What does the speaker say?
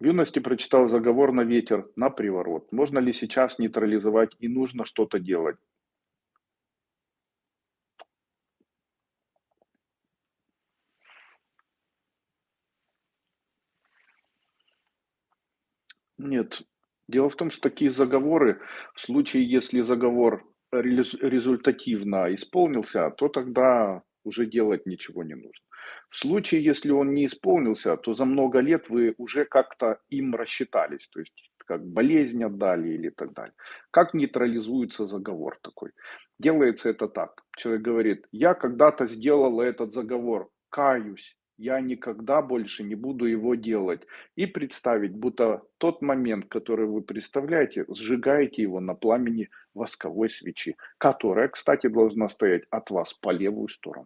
В юности прочитал заговор на ветер, на приворот. Можно ли сейчас нейтрализовать и нужно что-то делать? Нет. Дело в том, что такие заговоры, в случае, если заговор результативно исполнился, то тогда уже делать ничего не нужно. В случае, если он не исполнился, то за много лет вы уже как-то им рассчитались, то есть как болезнь отдали или так далее. Как нейтрализуется заговор такой? Делается это так. Человек говорит: "Я когда-то сделал этот заговор, каюсь, я никогда больше не буду его делать". И представить, будто тот момент, который вы представляете, сжигаете его на пламени восковой свечи, которая, кстати, должна стоять от вас по левую сторону.